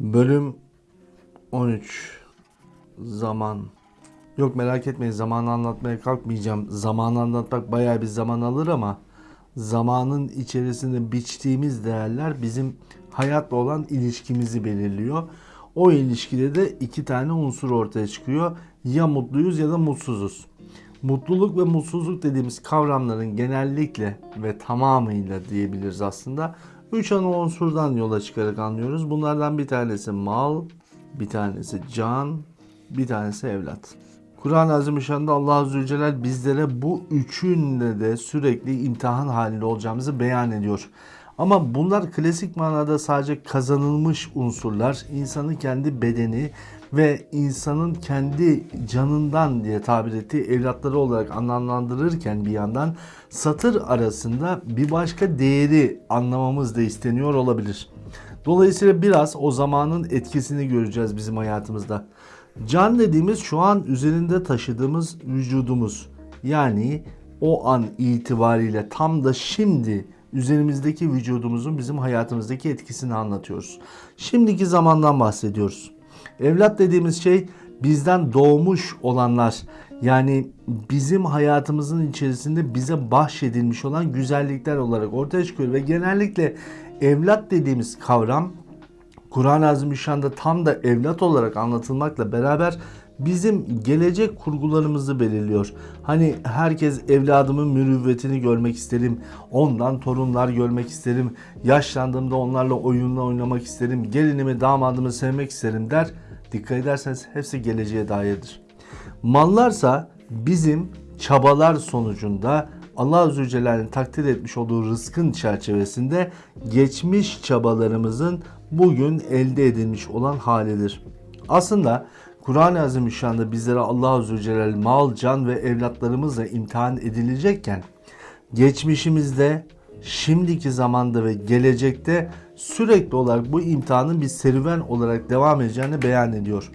Bölüm 13 Zaman Yok merak etmeyin zamanı anlatmaya kalkmayacağım. Zamanı anlatmak bayağı bir zaman alır ama zamanın içerisinde biçtiğimiz değerler bizim hayatla olan ilişkimizi belirliyor. O ilişkide de iki tane unsur ortaya çıkıyor. Ya mutluyuz ya da mutsuzuz. Mutluluk ve mutsuzluk dediğimiz kavramların genellikle ve tamamıyla diyebiliriz aslında. Üç ana unsurdan yola çıkarak anlıyoruz. Bunlardan bir tanesi mal, bir tanesi can, bir tanesi evlat. Kur'an-ı Azimüşşan'da Allah Celle bizlere bu üçünle de sürekli imtihan halinde olacağımızı beyan ediyor. Ama bunlar klasik manada sadece kazanılmış unsurlar. İnsanın kendi bedeni ve insanın kendi canından diye tabir ettiği evlatları olarak anlamlandırırken bir yandan satır arasında bir başka değeri anlamamız da isteniyor olabilir. Dolayısıyla biraz o zamanın etkisini göreceğiz bizim hayatımızda. Can dediğimiz şu an üzerinde taşıdığımız vücudumuz. Yani o an itibariyle tam da şimdi üzerimizdeki vücudumuzun bizim hayatımızdaki etkisini anlatıyoruz. Şimdiki zamandan bahsediyoruz. Evlat dediğimiz şey bizden doğmuş olanlar. Yani bizim hayatımızın içerisinde bize bahşedilmiş olan güzellikler olarak ortaya çıkıyor ve genellikle evlat dediğimiz kavram Kur'an-ı Azimüşşan'da tam da evlat olarak anlatılmakla beraber bizim gelecek kurgularımızı belirliyor. Hani herkes evladımın mürüvvetini görmek isterim, ondan torunlar görmek isterim, yaşlandığımda onlarla oyunla oynamak isterim, gelinimi damadımı sevmek isterim der. Dikkat ederseniz hepsi geleceğe dairdir. Mallarsa bizim çabalar sonucunda Allah Celle'nin takdir etmiş olduğu rızkın çerçevesinde geçmiş çabalarımızın bugün elde edilmiş olan halidir. Aslında Kur'an-ı Azimüşşan'da bizlere Allah Azze ve Celle mal, can ve evlatlarımızla imtihan edilecekken geçmişimizde, şimdiki zamanda ve gelecekte sürekli olarak bu imtihanın bir serüven olarak devam edeceğini beyan ediyor.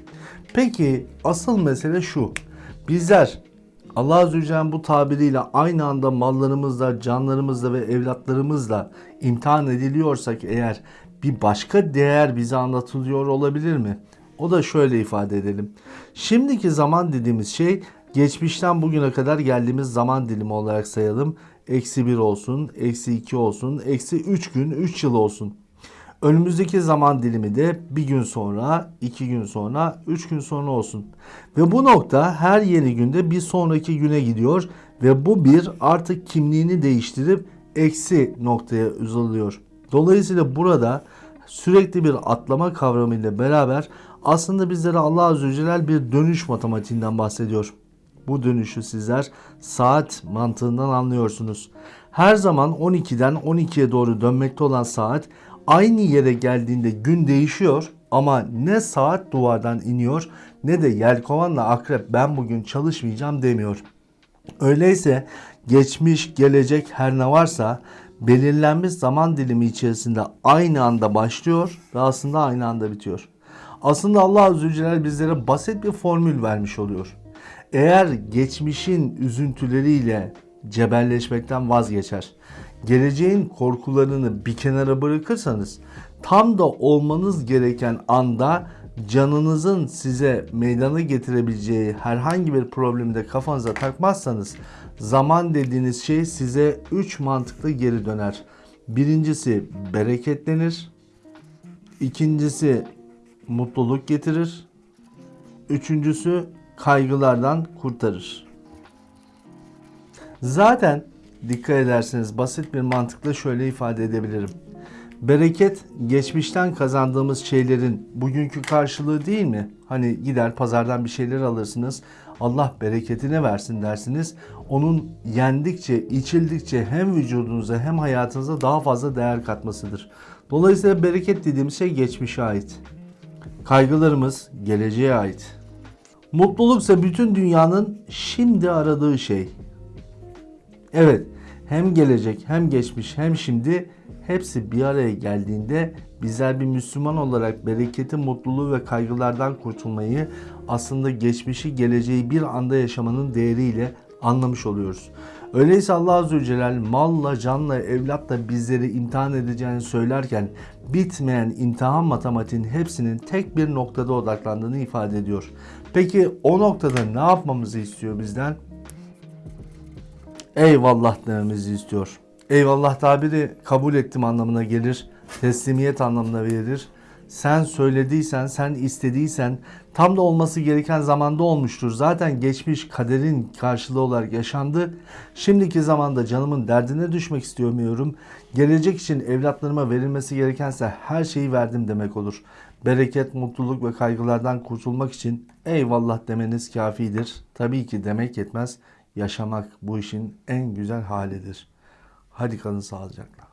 Peki asıl mesele şu. Bizler Allah Celle'nin bu tabiriyle aynı anda mallarımızla, canlarımızla ve evlatlarımızla imtihan ediliyorsak eğer bir başka değer bize anlatılıyor olabilir mi? O da şöyle ifade edelim. Şimdiki zaman dediğimiz şey geçmişten bugüne kadar geldiğimiz zaman dilimi olarak sayalım. Eksi 1 olsun, eksi 2 olsun, eksi 3 gün, 3 yıl olsun. Önümüzdeki zaman dilimi de bir gün sonra, iki gün sonra, üç gün sonra olsun. Ve bu nokta her yeni günde bir sonraki güne gidiyor ve bu bir artık kimliğini değiştirip eksi noktaya uzalıyor. Dolayısıyla burada sürekli bir atlama kavramıyla beraber aslında bizlere Allah Azze Celle bir dönüş matematiğinden bahsediyor. Bu dönüşü sizler saat mantığından anlıyorsunuz. Her zaman 12'den 12'ye doğru dönmekte olan saat aynı yere geldiğinde gün değişiyor ama ne saat duvardan iniyor ne de yelkovanla akrep ben bugün çalışmayacağım demiyor. Öyleyse geçmiş, gelecek her ne varsa belirlenmiş zaman dilimi içerisinde aynı anda başlıyor ve aslında aynı anda bitiyor. Aslında Allah Azze ve Celle bizlere basit bir formül vermiş oluyor. Eğer geçmişin üzüntüleriyle cebelleşmekten vazgeçer, geleceğin korkularını bir kenara bırakırsanız tam da olmanız gereken anda canınızın size meydana getirebileceği herhangi bir problemi de kafanıza takmazsanız zaman dediğiniz şey size 3 mantıklı geri döner. Birincisi bereketlenir. İkincisi mutluluk getirir. Üçüncüsü kaygılardan kurtarır. Zaten dikkat ederseniz basit bir mantıkla şöyle ifade edebilirim. Bereket geçmişten kazandığımız şeylerin bugünkü karşılığı değil mi? Hani gider pazardan bir şeyler alırsınız. Allah bereketine versin dersiniz. Onun yendikçe, içildikçe hem vücudunuza hem hayatınıza daha fazla değer katmasıdır. Dolayısıyla bereket dediğimiz şey geçmişe ait. Kaygılarımız geleceğe ait. Mutluluk ise bütün dünyanın şimdi aradığı şey. Evet, hem gelecek hem geçmiş hem şimdi hepsi bir araya geldiğinde bizler bir Müslüman olarak bereketi, mutluluğu ve kaygılardan kurtulmayı aslında geçmişi, geleceği bir anda yaşamanın değeriyle anlamış oluyoruz. Öyleyse Allah Azze ve Celle malla, canla, evlatla bizleri imtihan edeceğini söylerken bitmeyen imtihan matematiğin hepsinin tek bir noktada odaklandığını ifade ediyor. Peki o noktada ne yapmamızı istiyor bizden? Eyvallah dememizi istiyor. Eyvallah tabiri kabul ettim anlamına gelir. Teslimiyet anlamına verir. Sen söylediysen, sen istediysen tam da olması gereken zamanda olmuştur. Zaten geçmiş kaderin karşılığı olarak yaşandı. Şimdiki zamanda canımın derdine düşmek istemiyorum. Gelecek için evlatlarıma verilmesi gerekense her şeyi verdim demek olur. Bereket, mutluluk ve kaygılardan kurtulmak için eyvallah demeniz kafidir. Tabii ki demek yetmez. Yaşamak bu işin en güzel halidir. Hadi kalın sağlıcakla.